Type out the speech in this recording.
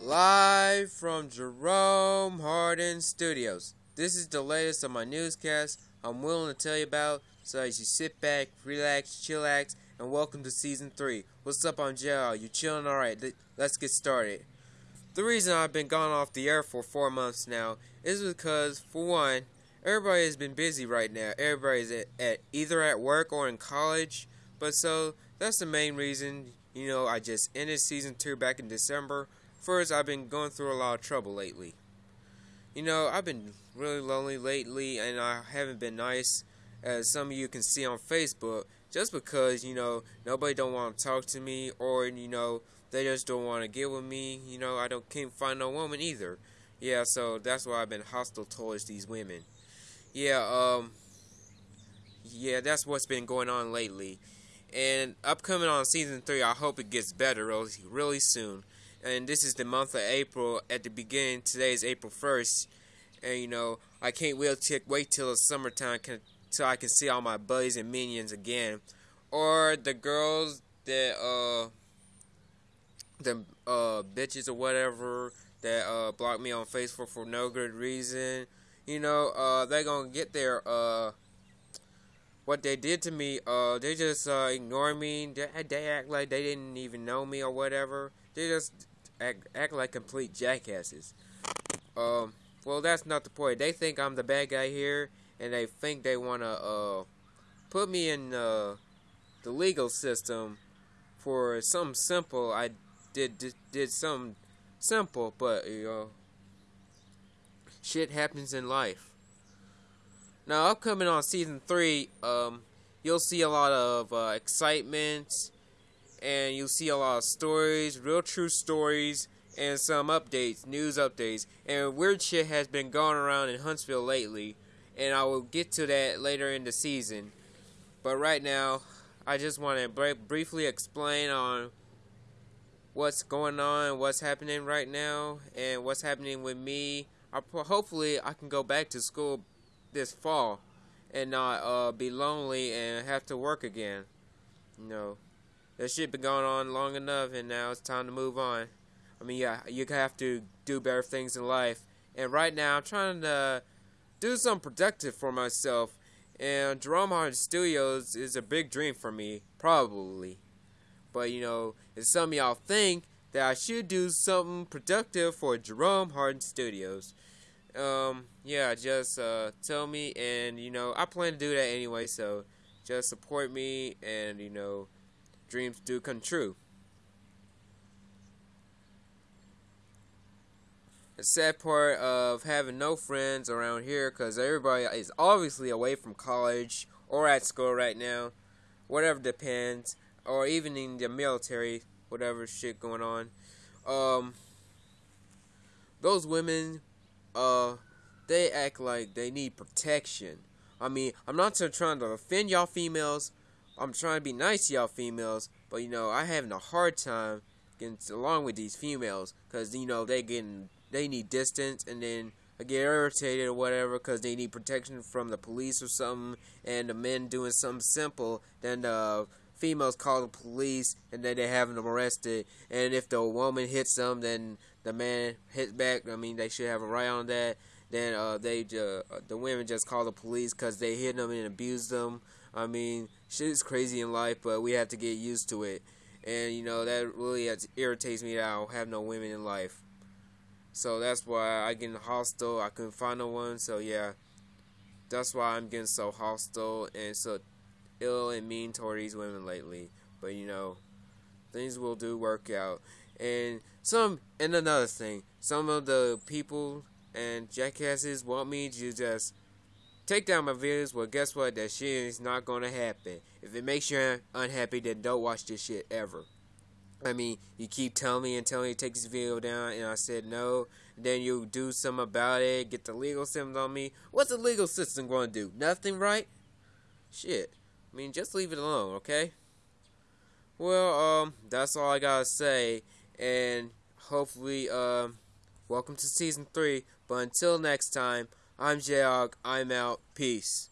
Live from Jerome Hardin Studios. This is the latest of my newscast I'm willing to tell you about, so as you sit back, relax, chillax, and welcome to season 3. What's up, I'm JL. You chilling? Alright, let's get started. The reason I've been gone off the air for four months now is because, for one, everybody has been busy right now. Everybody's at, at either at work or in college, but so that's the main reason. You know, I just ended season 2 back in December. First, I've been going through a lot of trouble lately. You know, I've been really lonely lately, and I haven't been nice, as some of you can see on Facebook, just because, you know, nobody don't want to talk to me, or, you know, they just don't want to get with me. You know, I don't can't find no woman either. Yeah, so that's why I've been hostile towards these women. Yeah, um, yeah, that's what's been going on lately. And upcoming on season three, I hope it gets better really, really soon and this is the month of April. At the beginning, today is April 1st, and you know I can't wait to wait till the summertime can, so I can see all my buddies and minions again, or the girls that uh the uh bitches or whatever that uh blocked me on Facebook for no good reason. You know, uh they gonna get their uh what they did to me, uh, they just uh, ignore me. They, they act like they didn't even know me or whatever. They just act, act like complete jackasses. Um, well, that's not the point. They think I'm the bad guy here, and they think they want to uh, put me in uh, the legal system for something simple. I did did, did something simple, but you know, shit happens in life. Now, upcoming on season three, um, you'll see a lot of uh, excitement and you'll see a lot of stories, real true stories, and some updates, news updates. And weird shit has been going around in Huntsville lately, and I will get to that later in the season. But right now, I just want to briefly explain on what's going on, what's happening right now, and what's happening with me. I, hopefully, I can go back to school this fall and not uh, be lonely and have to work again. You know that shit been going on long enough, and now it's time to move on. I mean, yeah, you have to do better things in life. And right now, I'm trying to do something productive for myself. And Jerome Hardin Studios is a big dream for me, probably. But you know, if some of y'all think that I should do something productive for Jerome Hardin Studios, um, yeah, just uh, tell me, and you know, I plan to do that anyway. So just support me, and you know dreams do come true. The sad part of having no friends around here because everybody is obviously away from college or at school right now, whatever depends, or even in the military, whatever shit going on. Um, those women, uh, they act like they need protection. I mean, I'm not trying to offend y'all females, I'm trying to be nice to y'all females, but you know, I having a hard time getting along with these females because you know they getting they need distance and then I get irritated or whatever because they need protection from the police or something, and the men doing something simple, then the females call the police and then they have them arrested. And if the woman hits them, then the man hits back. I mean, they should have a right on that. Then uh, they uh, the women just call the police because they hit them and abused them. I mean, shit is crazy in life, but we have to get used to it. And you know that really irritates me that I don't have no women in life. So that's why I get hostile. I couldn't find no one. So yeah, that's why I'm getting so hostile and so ill and mean toward these women lately. But you know, things will do work out. And some and another thing, some of the people and jackasses want me to just take down my videos, well, guess what? That shit is not to happen. If it makes you unhappy, then don't watch this shit ever. I mean, you keep telling me and telling me to take this video down, and I said no. Then you do something about it, get the legal system on me. What's the legal system going to do? Nothing, right? Shit. I mean, just leave it alone, okay? Well, um, that's all I gotta say, and hopefully, um, welcome to season 3. But until next time, I'm Jayog. I'm out. Peace.